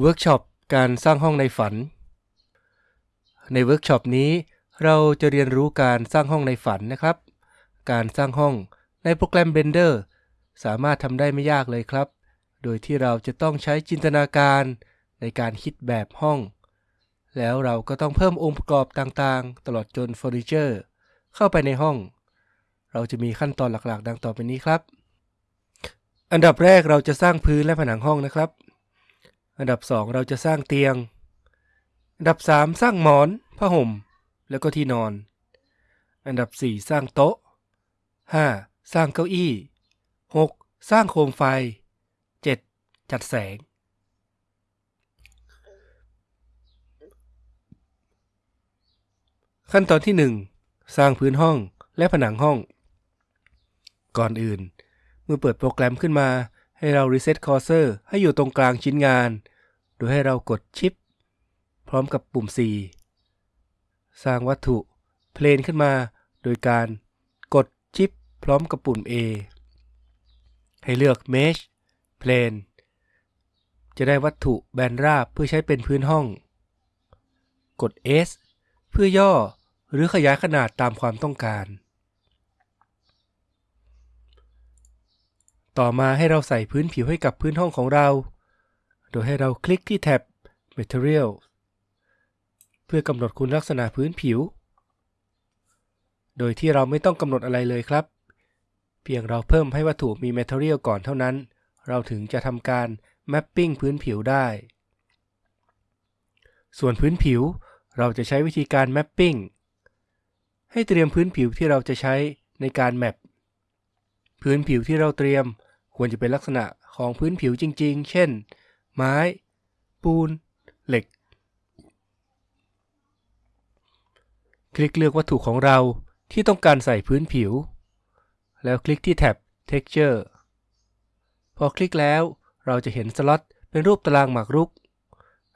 เวิร์กช็อปการสร้างห้องในฝัน ในเวิร์กช็อปนี้เราจะเรียนรู้การสร้างห้องในฝันนะครับ การสร้างห้องในโปรแกรม Blender สามารถทำได้ไม่ยากเลยครับ โดยที่เราจะต้องใช้จินตนาการในการคิดแบบห้อง แล้วเราก็ต้องเพิ่มองค์ประกอบต่างๆ ตลอดจนเฟอร์นิเจอร์เข้าไปในห้อง เราจะมีขั้นตอนหลักๆ ดังต่อไปนี้ครับ อันดับแรกเราจะสร้างพื้นและผนังห้องนะครับ อันดับ 2 เราจะสร้างเตียง อันดับ 3 สร้างหมอนผ้าห่ม แล้วก็ที่นอน อันดับ 4 สร้างโต๊ะ 5. สร้างเก้าอี้ 6. สร้างโคมไฟ 7. จัดแสง ขั้นตอนที่ 1 สร้างพื้นห้องและผนังห้อง ก่อนอื่น เมื่อเปิดโปรแกรมขึ้นมา ให้เรา Reset Cursor ให้อยู่ตรงกลางชิ้นงาน โดยให้เรากดชิป พร้อมกับปุ่ม C สร้างวัตถุ Plane ขึ้นมา โดยการกดชิป พร้อมกับปุ่ม A ให้เลือก Mesh Plane จะได้วัตถุแบนราบเพื่อใช้เป็นพื้นห้อง กด S เพื่อย่อหรือขยายขนาดตามความต้องการ ต่อมาให้เราใส่พื้นผิวให้กับพื้นห้องของเรา โดยให้เราคลิกที่แท็บ Material เพื่อกำหนดคุณลักษณะพื้นผิว โดยที่เราไม่ต้องกำหนดอะไรเลยครับ เพียงเราเพิ่มให้วัตถุมี Material ก่อนเท่านั้น เราถึงจะทำการ Mapping พื้นผิวได้ ส่วนพื้นผิวเราจะใช้วิธีการ Mapping ให้เตรียมพื้นผิวที่เราจะใช้ในการแมปพื้นผิวที่เราเตรียม ควรจะเป็นลักษณะของพื้นผิวจริง ๆ เช่น ไม้ ปูน เหล็ก คลิกเลือกวัตถุของเราที่ต้องการใส่พื้นผิว แล้วคลิกที่แท็บ Texture พอคลิกแล้วเราจะเห็นสล็อตเป็นรูปตารางหมากรุก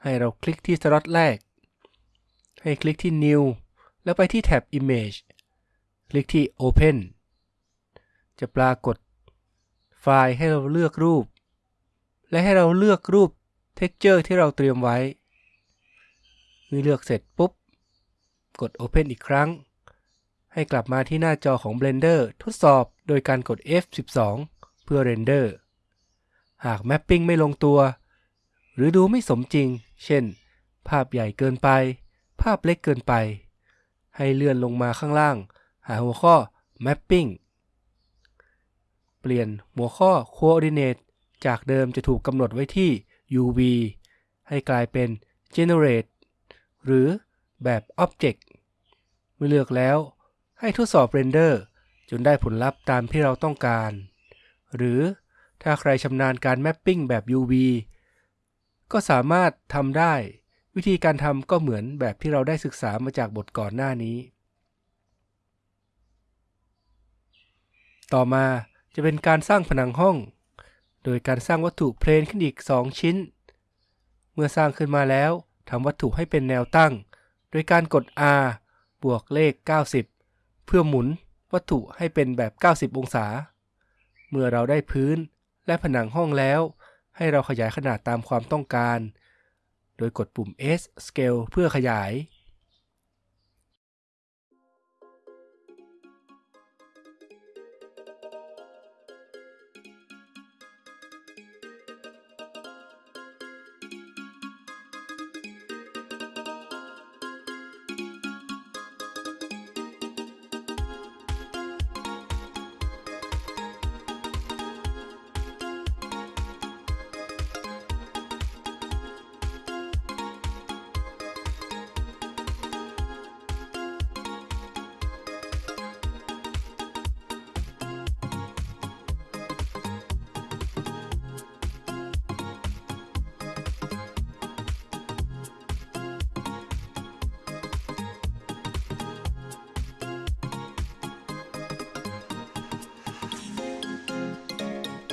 ให้เราคลิกที่สล็อตแรก ให้คลิกที่ New แล้วไปที่แท็บ Image คลิกที่ Open จะปรากฏ ไฟล์ให้เราเลือกรูป และให้เราเลือกรูป Texture ที่เราเตรียมไว้เมื่อเลือกเสร็จปุ๊บ กด Open อีกครั้ง ให้กลับมาที่หน้าจอของ Blender ทดสอบโดยการกด F12 เพื่อ Render หาก Mapping ไม่ลงตัว หรือดูไม่สมจริง เช่น ภาพใหญ่เกินไป ภาพเล็กเกินไป ให้เลื่อนลงมาข้างล่าง หาหัวข้อ Mapping เปลี่ยนหัวข้อ Coordinate จากเดิมจะถูกกำหนดไว้ที่ UV ให้กลายเป็น Generate หรือแบบ Object เมื่อเลือกแล้ว ให้ทดสอบ Render จนได้ผลลัพธ์ตามที่เราต้องการ หรือถ้าใครชำนาญการ Mapping แบบ UV ก็สามารถทำได้ วิธีการทำก็เหมือนแบบที่เราได้ศึกษามาจากบทก่อนหน้านี้ ต่อมา จะเป็นการสร้างผนังห้อง โดยการสร้างวัตถุเพลนขึ้นอีก 2 ชิ้น เมื่อสร้างขึ้นมาแล้วทำวัตถุให้เป็นแนวตั้ง โดยการกด R บวกเลข 90 เพื่อหมุนวัตถุให้เป็นแบบ 90 องศา เมื่อเราได้พื้นและผนังห้องแล้ว ให้เราขยายขนาดตามความต้องการ โดยกดปุ่ม S Scale เพื่อขยาย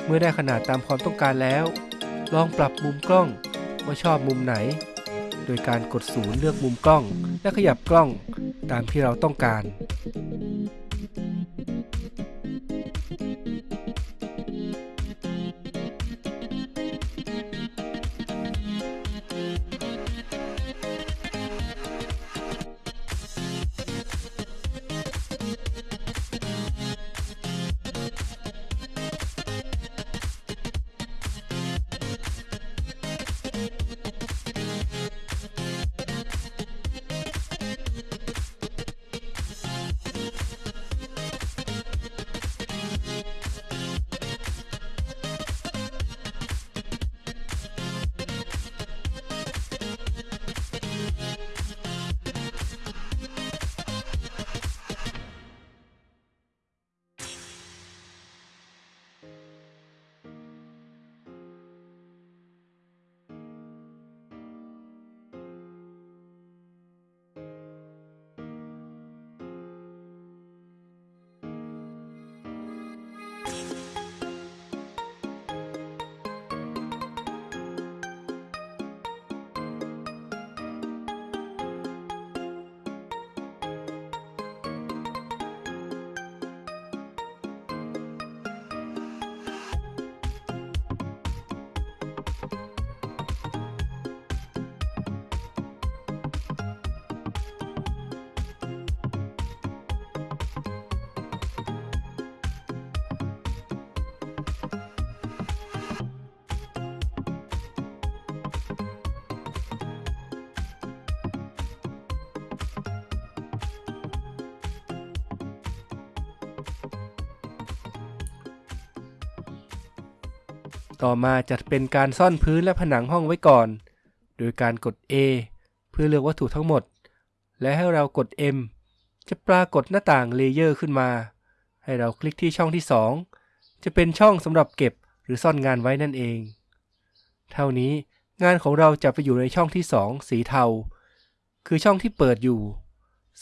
เมื่อได้ขนาดตามความต้องการแล้ว ลองปรับมุมกล้องว่าชอบมุมไหน โดยการกดศูนย์เลือกมุมกล้อง และขยับกล้องตามที่เราต้องการ ต่อมาจะเป็นการซ่อนพื้นและผนังห้องไว้ก่อน โดยการกด A เพื่อเลือกวัตถุทั้งหมด และให้เรากด M จะปรากฏหน้าต่างเลเยอร์ขึ้นมา ให้เราคลิกที่ช่องที่ 2 จะเป็นช่องสำหรับเก็บหรือซ่อนงานไว้นั่นเอง เท่านี้งานของเราจะไปอยู่ในช่องที่ 2 สีเทา คือช่องที่เปิดอยู่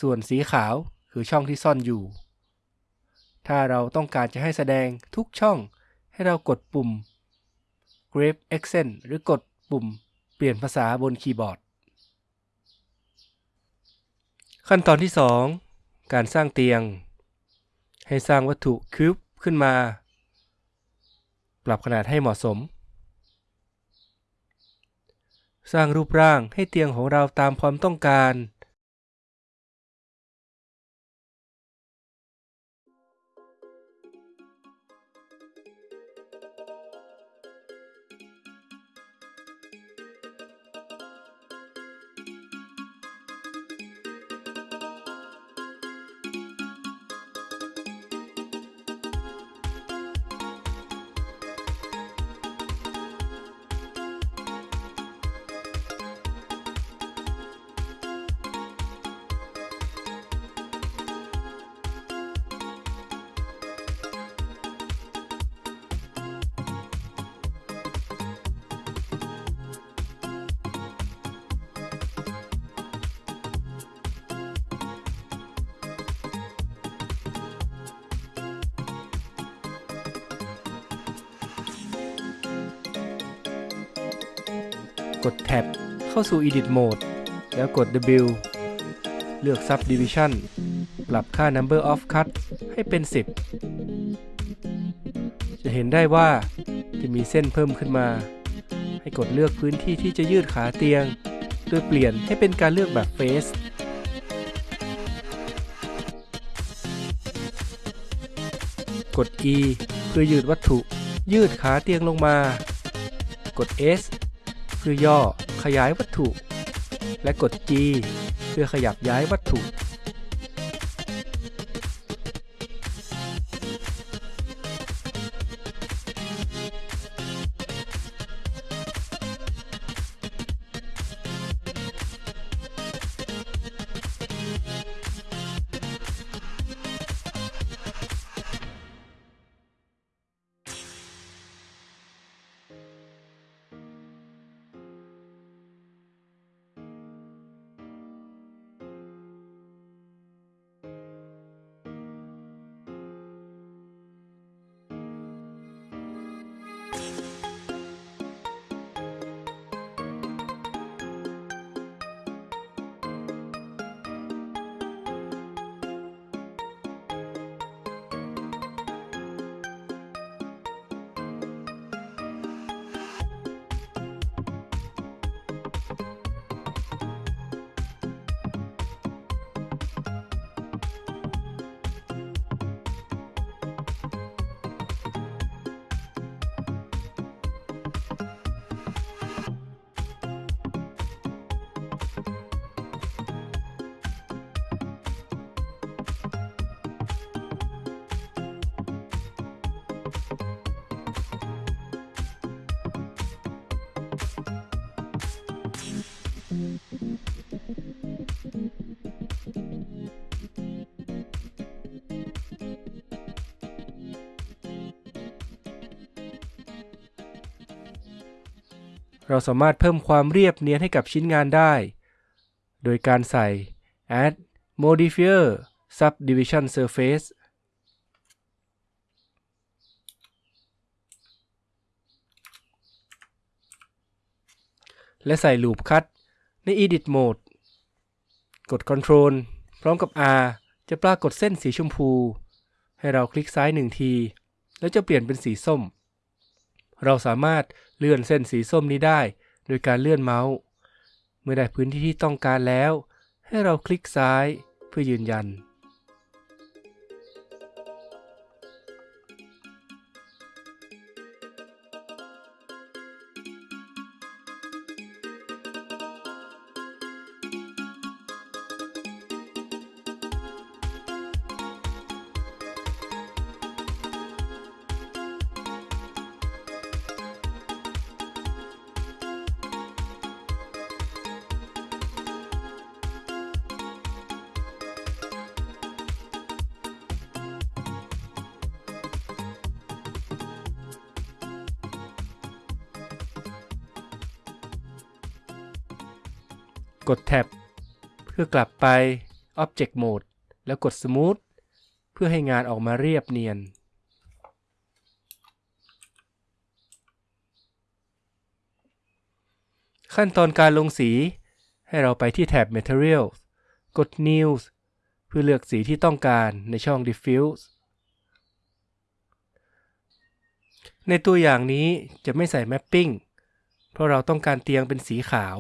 ส่วนสีขาวคือช่องที่ซ่อนอยู่ ถ้าเราต้องการจะให้แสดงทุกช่องให้เรากดปุ่ม Grave Accent หรือกดปุ่มเปลี่ยนภาษาบนคีย์บอร์ด ขั้นตอนที่ 2 การสร้างเตียง ให้สร้างวัตถุคิวบขึ้นมา ปรับขนาดให้เหมาะสม สร้างรูปร่างให้เตียงของเราตามความต้องการ กดแท็บเข้าสู่ Edit Mode แล้วกด W เลือก Subdivision ปรับค่า Number of Cut ให้เป็น 10 จะเห็นได้ว่าจะมีเส้นเพิ่มขึ้นมา ให้กดเลือกพื้นที่ที่จะยืดขาเตียง โดยเปลี่ยนให้เป็นการเลือกแบบ Face กด E เพื่อยืดวัตถุ ยืดขาเตียงลงมา กด S พื่อย่อขยายวัตถุ และกด G เพื่อขยับย้ายวัตถุ เราสามารถเพิ่มความเรียบเนียนให้กับชิ้นงานได้ โดยการใส่ add modifier subdivision surface และใส่ loop cut ใน edit mode กด Control พร้อมกับ R จะปรากฏเส้นสีชมพู ให้เราคลิกซ้ายหนึ่งที แล้วจะเปลี่ยนเป็นสีส้ม เราสามารถ เลื่อนเส้นสีส้มนี้ได้ โดยการเลื่อนเมาส์ เมื่อได้พื้นที่ที่ต้องการแล้ว ให้เราคลิกซ้ายเพื่อยืนยัน กดแท็บเพื่อกลับไป Object Mode แล้วกด Smooth เพื่อให้งานออกมาเรียบเนียน ขั้นตอนการลงสี ให้เราไปที่แท็บ Materials กด New เพื่อเลือกสีที่ต้องการในช่อง Diffuse ในตัวอย่างนี้จะไม่ใส่ Mapping เพราะเราต้องการเตียงเป็นสีขาว